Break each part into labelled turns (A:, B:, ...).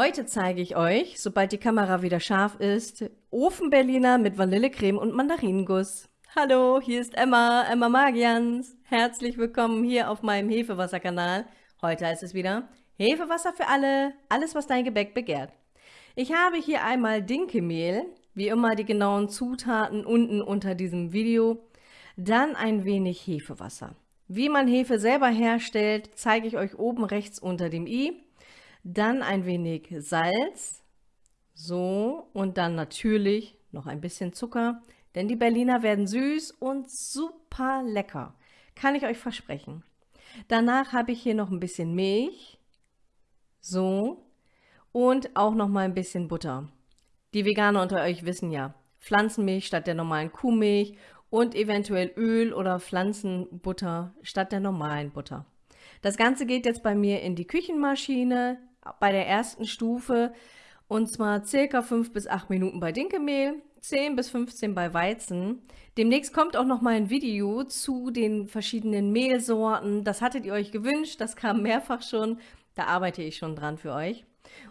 A: Heute zeige ich euch, sobald die Kamera wieder scharf ist, Ofenberliner mit Vanillecreme und Mandarinenguss. Hallo, hier ist Emma, Emma Magians. Herzlich willkommen hier auf meinem Hefewasserkanal. Heute heißt es wieder Hefewasser für alle, alles was dein Gebäck begehrt. Ich habe hier einmal Dinkelmehl, wie immer die genauen Zutaten unten unter diesem Video. Dann ein wenig Hefewasser. Wie man Hefe selber herstellt, zeige ich euch oben rechts unter dem i. Dann ein wenig Salz. So, und dann natürlich noch ein bisschen Zucker, denn die Berliner werden süß und super lecker. Kann ich euch versprechen. Danach habe ich hier noch ein bisschen Milch. So. Und auch noch mal ein bisschen Butter. Die Veganer unter euch wissen ja, Pflanzenmilch statt der normalen Kuhmilch und eventuell Öl oder Pflanzenbutter statt der normalen Butter. Das Ganze geht jetzt bei mir in die Küchenmaschine bei der ersten Stufe und zwar circa 5 bis 8 Minuten bei Dinkelmehl, 10 bis 15 bei Weizen. Demnächst kommt auch noch mal ein Video zu den verschiedenen Mehlsorten. Das hattet ihr euch gewünscht, das kam mehrfach schon. Da arbeite ich schon dran für euch.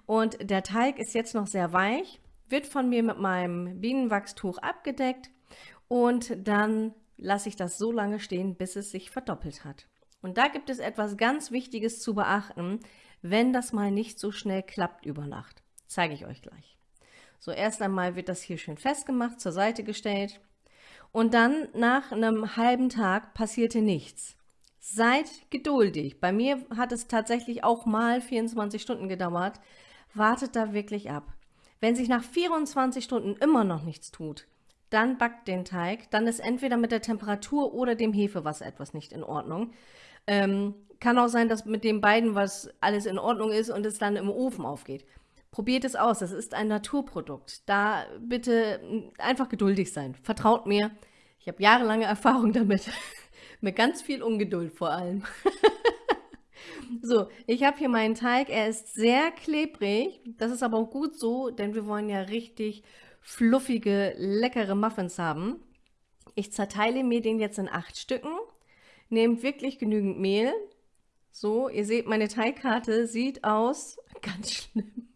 A: Und der Teig ist jetzt noch sehr weich, wird von mir mit meinem Bienenwachstuch abgedeckt und dann lasse ich das so lange stehen, bis es sich verdoppelt hat. Und da gibt es etwas ganz Wichtiges zu beachten, wenn das mal nicht so schnell klappt über Nacht. Zeige ich euch gleich. So, erst einmal wird das hier schön festgemacht, zur Seite gestellt. Und dann nach einem halben Tag passierte nichts. Seid geduldig. Bei mir hat es tatsächlich auch mal 24 Stunden gedauert. Wartet da wirklich ab. Wenn sich nach 24 Stunden immer noch nichts tut, dann backt den Teig. Dann ist entweder mit der Temperatur oder dem Hefewasser etwas nicht in Ordnung. Ähm, kann auch sein, dass mit den beiden was alles in Ordnung ist und es dann im Ofen aufgeht. Probiert es aus, das ist ein Naturprodukt. Da bitte einfach geduldig sein. Vertraut mir, ich habe jahrelange Erfahrung damit. mit ganz viel Ungeduld vor allem. so, ich habe hier meinen Teig. Er ist sehr klebrig. Das ist aber auch gut so, denn wir wollen ja richtig fluffige, leckere Muffins haben. Ich zerteile mir den jetzt in acht Stücken. Nehmt wirklich genügend Mehl. So, ihr seht, meine Teigkarte sieht aus ganz schlimm.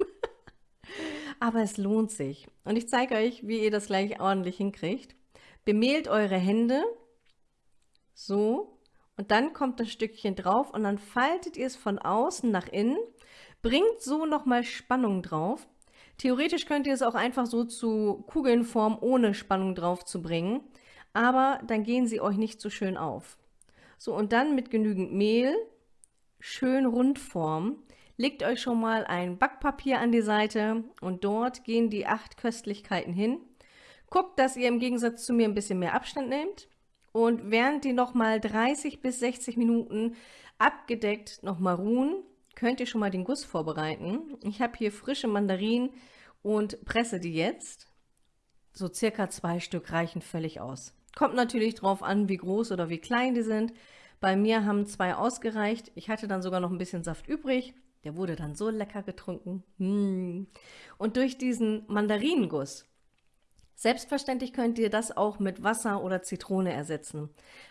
A: Aber es lohnt sich. Und ich zeige euch, wie ihr das gleich ordentlich hinkriegt. Bemehlt eure Hände. So. Und dann kommt das Stückchen drauf und dann faltet ihr es von außen nach innen. Bringt so nochmal Spannung drauf. Theoretisch könnt ihr es auch einfach so zu Kugelnform ohne Spannung drauf zu bringen, aber dann gehen sie euch nicht so schön auf. So, und dann mit genügend Mehl, schön rund formen. Legt euch schon mal ein Backpapier an die Seite und dort gehen die acht Köstlichkeiten hin. Guckt, dass ihr im Gegensatz zu mir ein bisschen mehr Abstand nehmt und während die nochmal 30 bis 60 Minuten abgedeckt nochmal ruhen, könnt ihr schon mal den Guss vorbereiten. Ich habe hier frische Mandarinen und presse die jetzt. So circa zwei Stück reichen völlig aus. Kommt natürlich drauf an, wie groß oder wie klein die sind. Bei mir haben zwei ausgereicht. Ich hatte dann sogar noch ein bisschen Saft übrig. Der wurde dann so lecker getrunken. Hm. Und durch diesen Mandarinenguss, selbstverständlich könnt ihr das auch mit Wasser oder Zitrone ersetzen.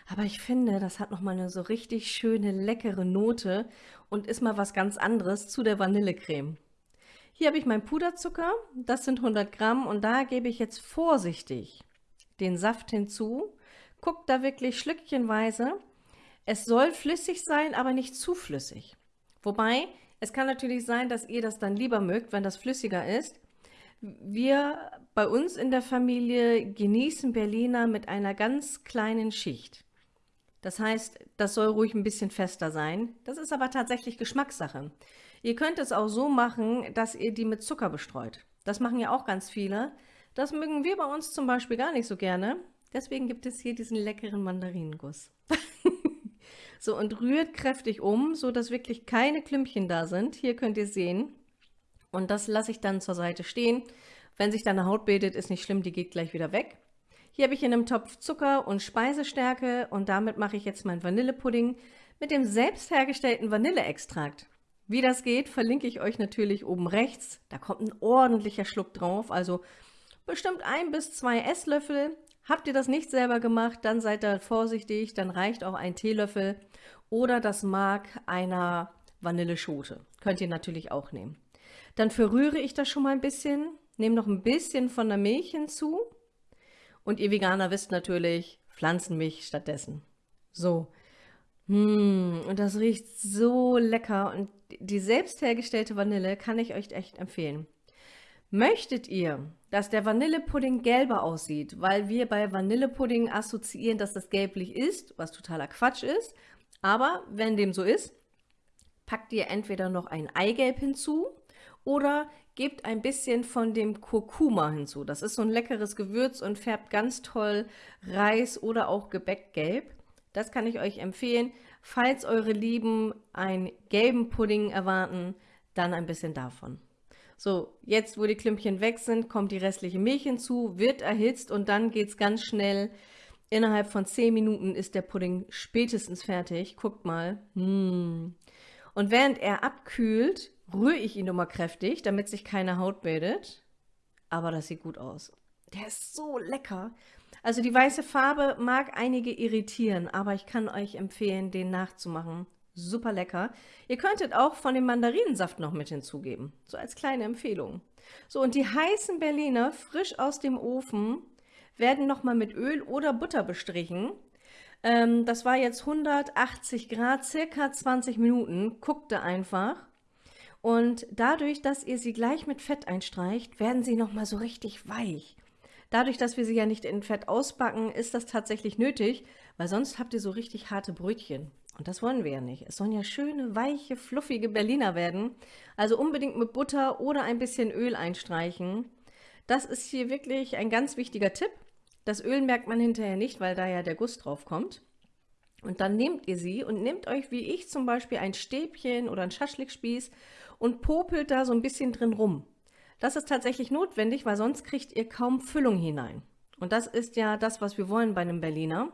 A: Aber ich finde, das hat nochmal eine so richtig schöne, leckere Note und ist mal was ganz anderes zu der Vanillecreme. Hier habe ich meinen Puderzucker, das sind 100 Gramm und da gebe ich jetzt vorsichtig den Saft hinzu. Guckt da wirklich schlückchenweise. Es soll flüssig sein, aber nicht zu flüssig. Wobei, es kann natürlich sein, dass ihr das dann lieber mögt, wenn das flüssiger ist. Wir bei uns in der Familie genießen Berliner mit einer ganz kleinen Schicht. Das heißt, das soll ruhig ein bisschen fester sein. Das ist aber tatsächlich Geschmackssache. Ihr könnt es auch so machen, dass ihr die mit Zucker bestreut. Das machen ja auch ganz viele. Das mögen wir bei uns zum Beispiel gar nicht so gerne. Deswegen gibt es hier diesen leckeren Mandarinenguss. so, und rührt kräftig um, so dass wirklich keine Klümpchen da sind. Hier könnt ihr sehen. Und das lasse ich dann zur Seite stehen. Wenn sich dann eine Haut bildet, ist nicht schlimm, die geht gleich wieder weg. Hier habe ich in einem Topf Zucker und Speisestärke und damit mache ich jetzt meinen Vanillepudding mit dem selbst hergestellten Vanilleextrakt. Wie das geht, verlinke ich euch natürlich oben rechts. Da kommt ein ordentlicher Schluck drauf, also bestimmt ein bis zwei Esslöffel. Habt ihr das nicht selber gemacht, dann seid da vorsichtig, dann reicht auch ein Teelöffel oder das Mark einer Vanilleschote. Könnt ihr natürlich auch nehmen. Dann verrühre ich das schon mal ein bisschen, nehme noch ein bisschen von der Milch hinzu und ihr Veganer wisst natürlich, Pflanzenmilch stattdessen. So. Mmh, und das riecht so lecker und die selbst hergestellte Vanille kann ich euch echt empfehlen. Möchtet ihr, dass der Vanillepudding gelber aussieht, weil wir bei Vanillepudding assoziieren, dass das gelblich ist, was totaler Quatsch ist, aber wenn dem so ist, packt ihr entweder noch ein Eigelb hinzu oder gebt ein bisschen von dem Kurkuma hinzu. Das ist so ein leckeres Gewürz und färbt ganz toll Reis oder auch Gebäck gelb. Das kann ich euch empfehlen. Falls eure Lieben einen gelben Pudding erwarten, dann ein bisschen davon. So, jetzt wo die Klümpchen weg sind, kommt die restliche Milch hinzu, wird erhitzt und dann geht es ganz schnell. Innerhalb von 10 Minuten ist der Pudding spätestens fertig. Guckt mal. Mmh. Und während er abkühlt, rühre ich ihn nochmal kräftig, damit sich keine Haut bildet. Aber das sieht gut aus. Der ist so lecker. Also die weiße Farbe mag einige irritieren, aber ich kann euch empfehlen, den nachzumachen. Super lecker. Ihr könntet auch von dem Mandarinensaft noch mit hinzugeben. So als kleine Empfehlung. So, und die heißen Berliner, frisch aus dem Ofen, werden nochmal mit Öl oder Butter bestrichen. Ähm, das war jetzt 180 Grad, circa 20 Minuten. Guckte einfach. Und dadurch, dass ihr sie gleich mit Fett einstreicht, werden sie nochmal so richtig weich. Dadurch, dass wir sie ja nicht in Fett ausbacken, ist das tatsächlich nötig, weil sonst habt ihr so richtig harte Brötchen. Und das wollen wir ja nicht. Es sollen ja schöne, weiche, fluffige Berliner werden. Also unbedingt mit Butter oder ein bisschen Öl einstreichen. Das ist hier wirklich ein ganz wichtiger Tipp. Das Öl merkt man hinterher nicht, weil da ja der Guss drauf kommt. Und dann nehmt ihr sie und nehmt euch, wie ich zum Beispiel, ein Stäbchen oder ein Schaschlikspieß und popelt da so ein bisschen drin rum. Das ist tatsächlich notwendig, weil sonst kriegt ihr kaum Füllung hinein. Und das ist ja das, was wir wollen bei einem Berliner.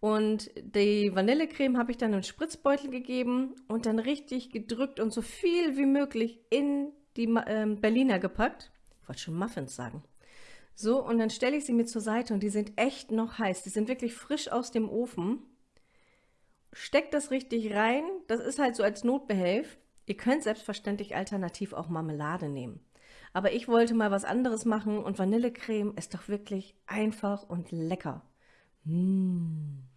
A: Und die Vanillecreme habe ich dann in Spritzbeutel gegeben und dann richtig gedrückt und so viel wie möglich in die äh, Berliner gepackt. Ich wollte schon Muffins sagen. So, und dann stelle ich sie mir zur Seite und die sind echt noch heiß. Die sind wirklich frisch aus dem Ofen. Steckt das richtig rein. Das ist halt so als Notbehelf. Ihr könnt selbstverständlich alternativ auch Marmelade nehmen. Aber ich wollte mal was anderes machen und Vanillecreme ist doch wirklich einfach und lecker. Mmh.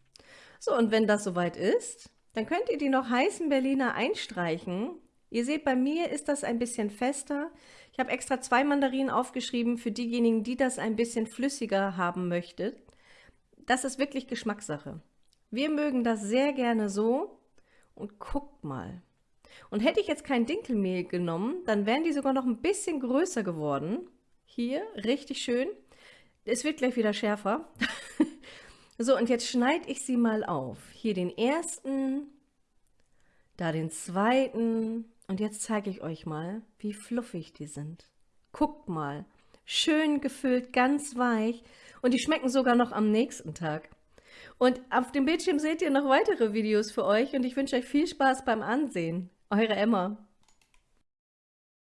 A: So, und wenn das soweit ist, dann könnt ihr die noch heißen Berliner einstreichen. Ihr seht, bei mir ist das ein bisschen fester. Ich habe extra zwei Mandarinen aufgeschrieben für diejenigen, die das ein bisschen flüssiger haben möchten. Das ist wirklich Geschmackssache. Wir mögen das sehr gerne so. Und guckt mal, und hätte ich jetzt kein Dinkelmehl genommen, dann wären die sogar noch ein bisschen größer geworden. Hier, richtig schön. Es wird gleich wieder schärfer. so, und jetzt schneide ich sie mal auf. Hier den ersten, da den zweiten. Und jetzt zeige ich euch mal, wie fluffig die sind. Guckt mal, schön gefüllt, ganz weich. Und die schmecken sogar noch am nächsten Tag. Und auf dem Bildschirm seht ihr noch weitere Videos für euch und ich wünsche euch viel Spaß beim Ansehen. Eure Emma.